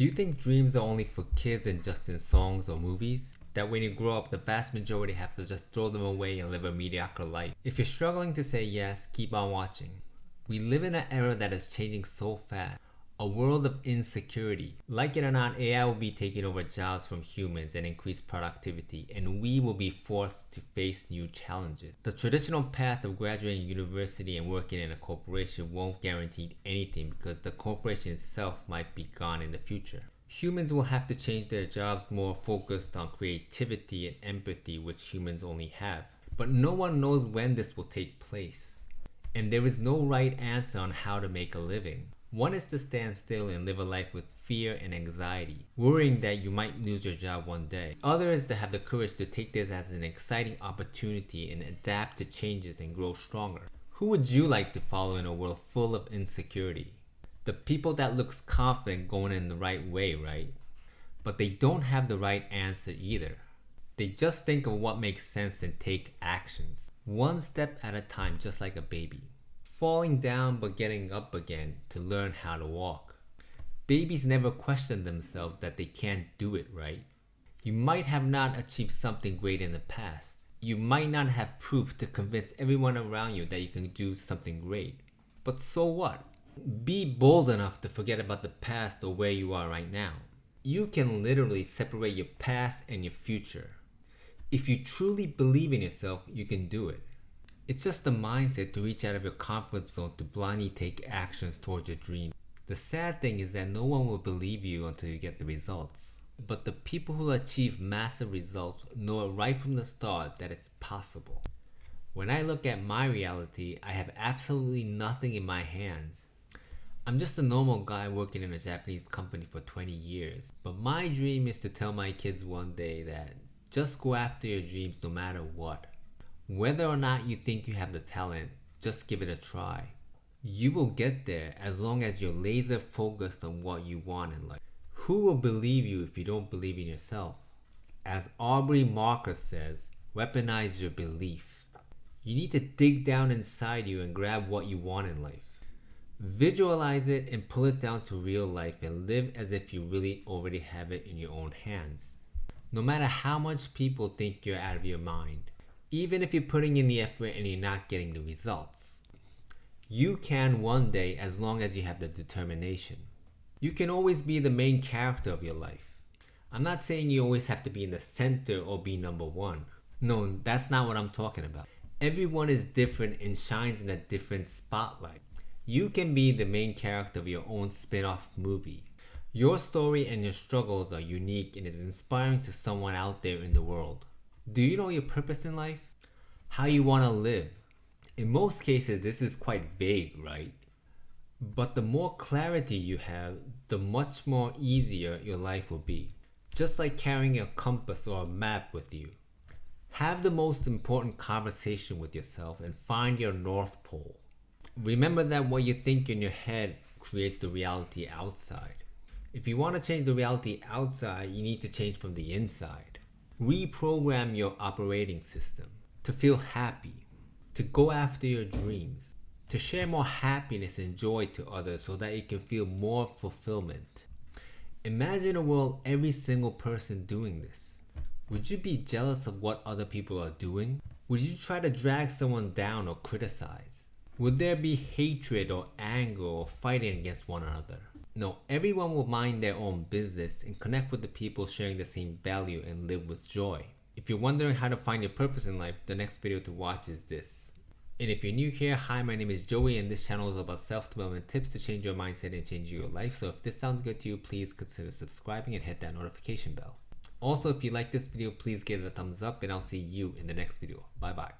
Do you think dreams are only for kids and just in songs or movies? That when you grow up, the vast majority have to just throw them away and live a mediocre life? If you're struggling to say yes, keep on watching. We live in an era that is changing so fast a world of insecurity. Like it or not, AI will be taking over jobs from humans and increase productivity, and we will be forced to face new challenges. The traditional path of graduating university and working in a corporation won't guarantee anything because the corporation itself might be gone in the future. Humans will have to change their jobs more focused on creativity and empathy, which humans only have. But no one knows when this will take place. And there is no right answer on how to make a living. One is to stand still and live a life with fear and anxiety, worrying that you might lose your job one day. Other is to have the courage to take this as an exciting opportunity and adapt to changes and grow stronger. Who would you like to follow in a world full of insecurity? The people that looks confident going in the right way, right? But they don't have the right answer either. They just think of what makes sense and take actions. One step at a time just like a baby falling down but getting up again to learn how to walk. Babies never question themselves that they can't do it right. You might have not achieved something great in the past. You might not have proof to convince everyone around you that you can do something great. But so what? Be bold enough to forget about the past or where you are right now. You can literally separate your past and your future. If you truly believe in yourself, you can do it. It's just the mindset to reach out of your comfort zone to blindly take actions towards your dream. The sad thing is that no one will believe you until you get the results. But the people who achieve massive results know right from the start that it's possible. When I look at my reality, I have absolutely nothing in my hands. I'm just a normal guy working in a Japanese company for 20 years. But my dream is to tell my kids one day that just go after your dreams no matter what. Whether or not you think you have the talent, just give it a try. You will get there as long as you're laser focused on what you want in life. Who will believe you if you don't believe in yourself? As Aubrey Marcus says, weaponize your belief. You need to dig down inside you and grab what you want in life. Visualize it and pull it down to real life and live as if you really already have it in your own hands. No matter how much people think you're out of your mind, even if you're putting in the effort and you're not getting the results. You can one day as long as you have the determination. You can always be the main character of your life. I'm not saying you always have to be in the center or be number one. No, that's not what I'm talking about. Everyone is different and shines in a different spotlight. You can be the main character of your own spin-off movie. Your story and your struggles are unique and is inspiring to someone out there in the world. Do you know your purpose in life? How you want to live? In most cases, this is quite vague, right? But the more clarity you have, the much more easier your life will be. Just like carrying a compass or a map with you. Have the most important conversation with yourself and find your North Pole. Remember that what you think in your head creates the reality outside. If you want to change the reality outside, you need to change from the inside reprogram your operating system to feel happy, to go after your dreams, to share more happiness and joy to others so that you can feel more fulfillment. Imagine a world every single person doing this. Would you be jealous of what other people are doing? Would you try to drag someone down or criticize? Would there be hatred or anger or fighting against one another? No, everyone will mind their own business and connect with the people sharing the same value and live with joy. If you're wondering how to find your purpose in life, the next video to watch is this. And if you're new here, hi, my name is Joey and this channel is about self-development tips to change your mindset and change your life. So if this sounds good to you, please consider subscribing and hit that notification bell. Also, if you like this video, please give it a thumbs up and I'll see you in the next video. Bye bye.